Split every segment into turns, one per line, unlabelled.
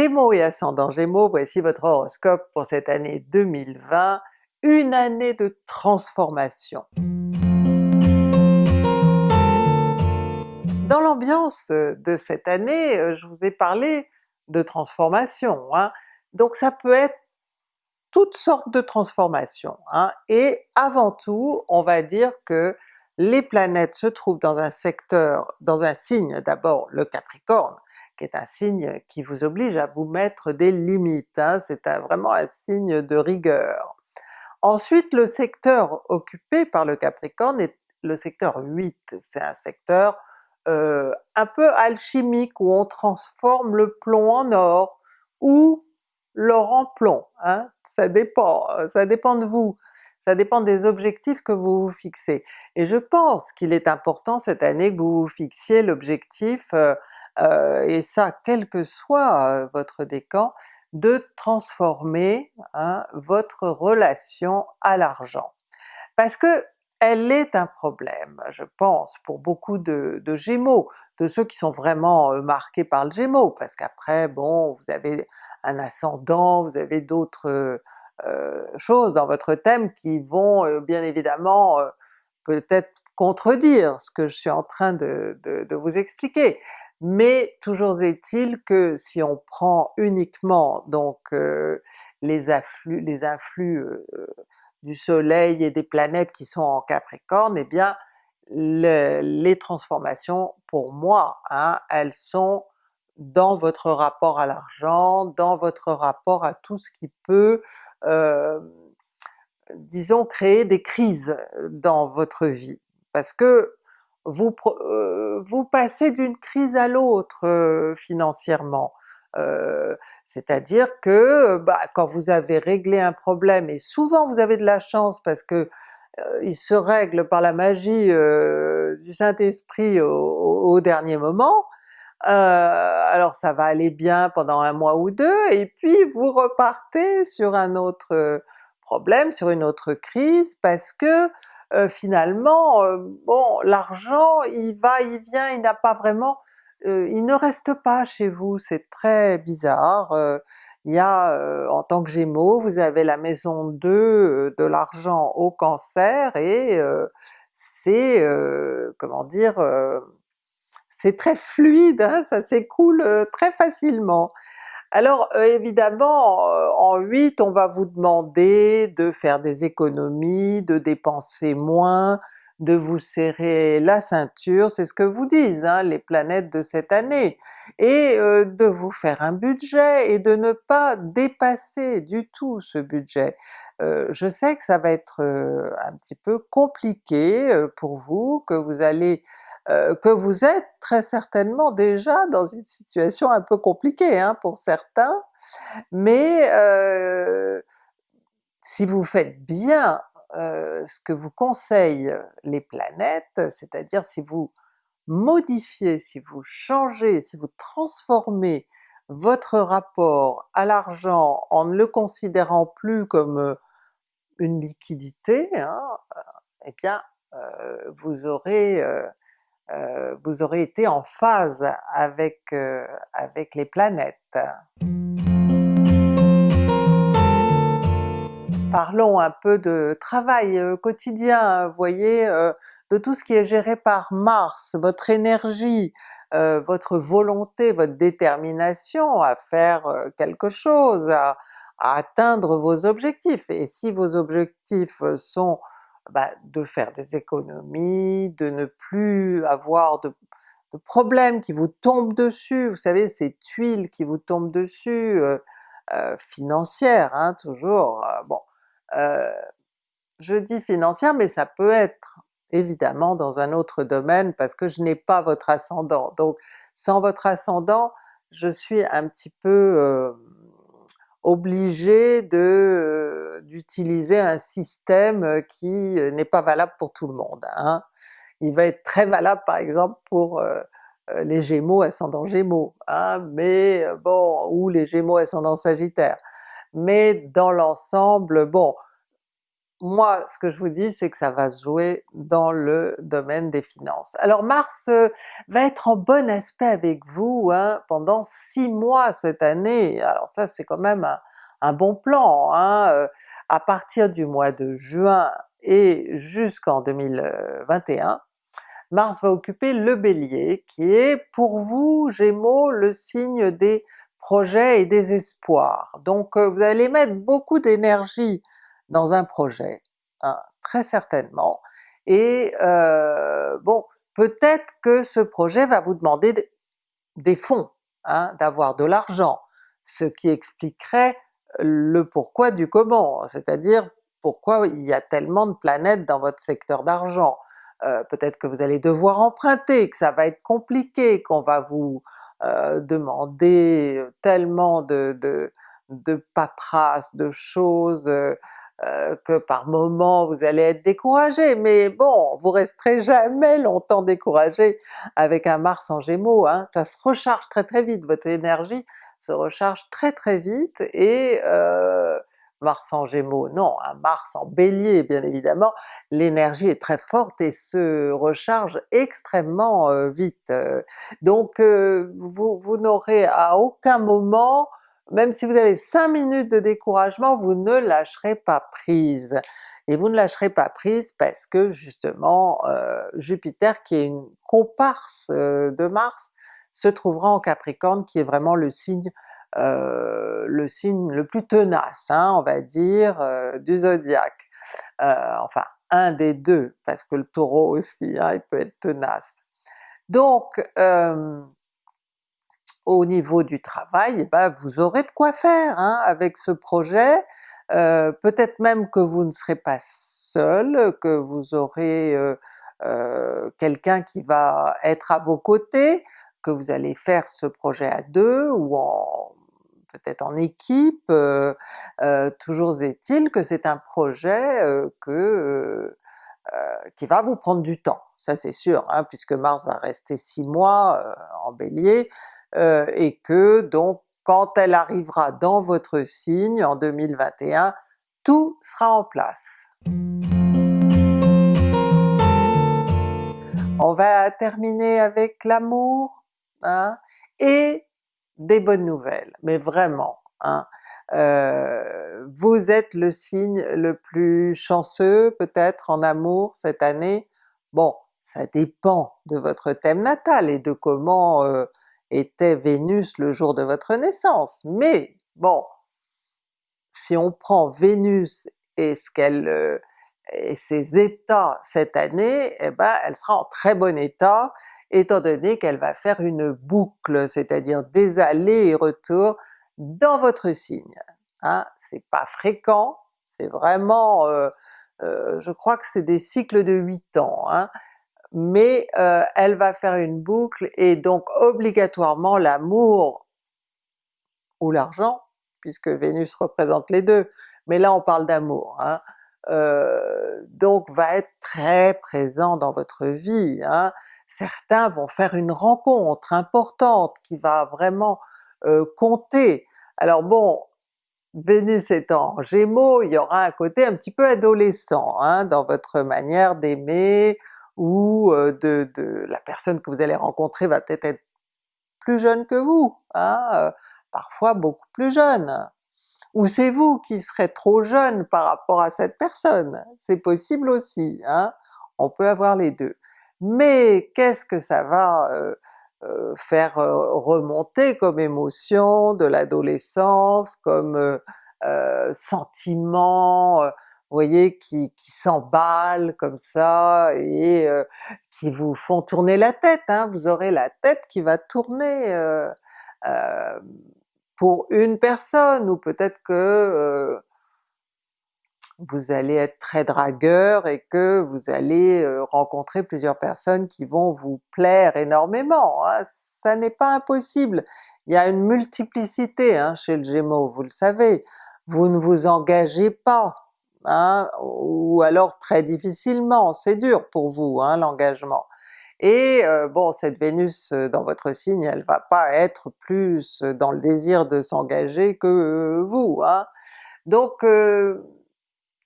Gémeaux et ascendant Gémeaux, voici votre horoscope pour cette année 2020, une année de transformation. Dans l'ambiance de cette année, euh, je vous ai parlé de transformation, hein. donc ça peut être toutes sortes de transformations, hein. et avant tout on va dire que les planètes se trouvent dans un secteur, dans un signe d'abord le Capricorne, qui est un signe qui vous oblige à vous mettre des limites, hein, c'est vraiment un signe de rigueur. Ensuite le secteur occupé par le Capricorne est le secteur 8, c'est un secteur euh, un peu alchimique où on transforme le plomb en or, ou l'or en plomb, hein? ça dépend, ça dépend de vous, ça dépend des objectifs que vous vous fixez. Et je pense qu'il est important cette année que vous vous fixiez l'objectif euh, euh, et ça quel que soit euh, votre décan, de transformer hein, votre relation à l'argent. Parce que elle est un problème, je pense, pour beaucoup de, Gémeaux, de ceux qui sont vraiment euh, marqués par le Gémeaux, parce qu'après bon, vous avez un ascendant, vous avez d'autres choses dans votre thème qui vont bien évidemment peut-être contredire ce que je suis en train de vous expliquer. Mais toujours est-il que si on prend uniquement donc euh, les afflux, les influx euh, du soleil et des planètes qui sont en Capricorne, eh bien les transformations pour moi, hein, elles sont dans votre rapport à l'argent, dans votre rapport à tout ce qui peut euh, disons créer des crises dans votre vie. Parce que vous, euh, vous passez d'une crise à l'autre euh, financièrement. Euh, c'est-à-dire que bah, quand vous avez réglé un problème, et souvent vous avez de la chance parce que il se règle par la magie du Saint-Esprit au, dernier moment, alors ça va aller bien pendant un mois ou deux, et puis vous repartez sur un autre problème, sur une autre crise, parce que euh, finalement, euh, bon l'argent il va, il vient, il n'a pas vraiment, euh, il ne reste pas chez vous, c'est très bizarre. il y a, en tant que Gémeaux, vous avez la maison 2 de l'argent au Cancer et c'est, comment dire, c'est très fluide, hein, ça s'écoule très facilement. Alors euh, évidemment euh, en 8 on va vous demander de faire des économies, de dépenser moins, de vous serrer la ceinture, c'est ce que vous disent hein, les planètes de cette année, et euh, de vous faire un budget et de ne pas dépasser du tout ce budget. je sais que ça va être un petit peu compliqué pour vous, que vous allez euh, que vous êtes très certainement déjà dans une situation un peu compliquée hein, pour certains, mais euh, si vous faites bien euh, ce que vous conseillent les planètes, c'est-à-dire si vous modifiez, si vous changez, si vous transformez votre rapport à l'argent en ne le considérant plus comme une liquidité, hein, eh bien vous aurez euh, été en phase euh, avec les planètes. Parlons un peu de travail euh, quotidien, vous voyez, de tout ce qui est géré par Mars, votre énergie, votre volonté, votre détermination à faire quelque chose, à atteindre vos objectifs. Et si vos objectifs sont bah, de faire des économies, de ne plus avoir de, problèmes qui vous tombent dessus, vous savez ces tuiles qui vous tombent dessus, euh, euh, financières hein, toujours, euh, bon, je dis financière mais ça peut être évidemment dans un autre domaine parce que je n'ai pas votre ascendant, donc sans votre ascendant je suis un petit peu obligé de d'utiliser un système qui n'est pas valable pour tout le monde. Hein. Il va être très valable par exemple pour les Gémeaux ascendant Gémeaux, hein, mais bon, ou les Gémeaux ascendant Sagittaire. Mais dans l'ensemble, bon, moi ce que je vous dis c'est que ça va se jouer dans le domaine des finances. Alors Mars euh, va être en bon aspect avec vous hein, pendant six mois cette année, alors ça c'est quand même un, bon plan, hein, euh, à partir du mois de juin et jusqu'en 2021, Mars va occuper le Bélier qui est pour vous Gémeaux le signe des projets et des espoirs. Donc euh, vous allez mettre beaucoup d'énergie dans un projet, hein, très certainement, et euh, bon, peut-être que ce projet va vous demander des fonds, hein, d'avoir de l'argent, ce qui expliquerait le pourquoi du comment, c'est-à-dire pourquoi il y a tellement de planètes dans votre secteur d'argent? Euh, peut-être que vous allez devoir emprunter, que ça va être compliqué, qu'on va vous euh, demander tellement de, de, de paperasse, de choses, euh, euh, que par moment vous allez être découragé, mais bon, vous resterez jamais longtemps découragé avec un Mars en Gémeaux, hein. ça se recharge très très vite, votre énergie se recharge très très vite et euh, Mars en Gémeaux, non, un Mars en Bélier bien évidemment, l'énergie est très forte et se recharge extrêmement euh, vite. Donc vous, vous n'aurez à aucun moment même si vous avez 5 minutes de découragement, vous ne lâcherez pas prise. Et vous ne lâcherez pas prise parce que justement euh, Jupiter qui est une comparse euh, de Mars se trouvera en Capricorne qui est vraiment le signe euh, le signe le plus tenace, hein, on va dire, du zodiaque. enfin un des deux, parce que le Taureau aussi, hein, il peut être tenace. Donc au niveau du travail, eh ben vous aurez de quoi faire hein, avec ce projet, euh, peut-être même que vous ne serez pas seul, que vous aurez euh, euh, quelqu'un qui va être à vos côtés, que vous allez faire ce projet à deux ou en peut-être en équipe, toujours est-il que c'est un projet que qui va vous prendre du temps, ça c'est sûr, hein, puisque Mars va rester six mois en Bélier, euh, et que donc quand elle arrivera dans votre signe en 2021, tout sera en place. On va terminer avec l'amour, hein, et des bonnes nouvelles, mais vraiment. Hein. Euh, vous êtes le signe le plus chanceux peut-être en amour cette année, bon ça dépend de votre thème natal et de comment euh, était Vénus le jour de votre naissance, mais bon, si on prend Vénus et ce qu'elle euh, et ses états cette année, eh ben elle sera en très bon état, étant donné qu'elle va faire une boucle, c'est-à-dire des allers et retours dans votre signe. Hein? C'est pas fréquent, c'est vraiment, euh, euh, je crois que c'est des cycles de 8 ans, hein? mais euh, elle va faire une boucle et donc obligatoirement l'amour ou l'argent, puisque Vénus représente les deux, mais là on parle d'amour, hein, euh, donc va être très présent dans votre vie. Hein. Certains vont faire une rencontre importante qui va vraiment euh, compter. Alors bon, Vénus étant en Gémeaux, il y aura un côté un petit peu adolescent hein, dans votre manière d'aimer, ou de, de, la personne que vous allez rencontrer va peut-être être plus jeune que vous, hein, parfois beaucoup plus jeune. Ou c'est vous qui serez trop jeune par rapport à cette personne, c'est possible aussi, hein? on peut avoir les deux. Mais qu'est-ce que ça va euh, faire remonter comme émotion de l'adolescence, comme euh, sentiment, vous voyez, qui, qui comme ça et euh, qui vous font tourner la tête, hein. vous aurez la tête qui va tourner euh, euh, pour une personne, ou peut-être que vous allez être très dragueur et que vous allez rencontrer plusieurs personnes qui vont vous plaire énormément, hein. ça n'est pas impossible. Il y a une multiplicité hein, chez le Gémeaux, vous le savez, vous ne vous engagez pas, Hein, ou alors très difficilement, c'est dur pour vous hein, l'engagement. Et bon, cette Vénus dans votre signe, elle va pas être plus dans le désir de s'engager que vous. Hein. Donc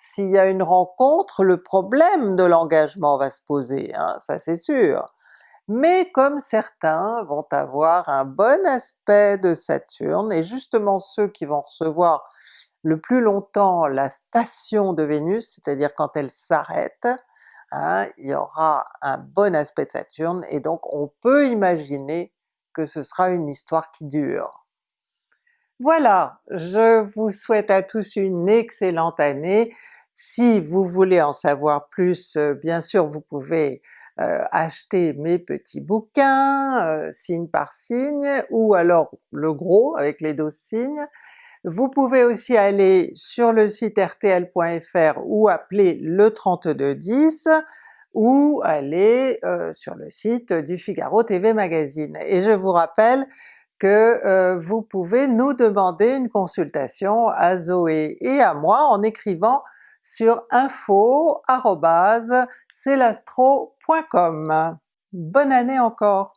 s'il y a une rencontre, le problème de l'engagement va se poser, hein, ça c'est sûr. Mais comme certains vont avoir un bon aspect de Saturne, et justement ceux qui vont recevoir le plus longtemps la station de Vénus, c'est-à-dire quand elle s'arrête, hein, il y aura un bon aspect de Saturne, et donc on peut imaginer que ce sera une histoire qui dure. Voilà, je vous souhaite à tous une excellente année. Si vous voulez en savoir plus, euh, bien sûr vous pouvez euh, acheter mes petits bouquins, euh, signe par signe, ou alors le gros avec les 12 signes. Vous pouvez aussi aller sur le site rtl.fr ou appeler le 3210, ou aller sur le site du Figaro TV Magazine. Et je vous rappelle que euh, vous pouvez nous demander une consultation à Zoé et à moi en écrivant sur info.celastro.com. Bonne année encore!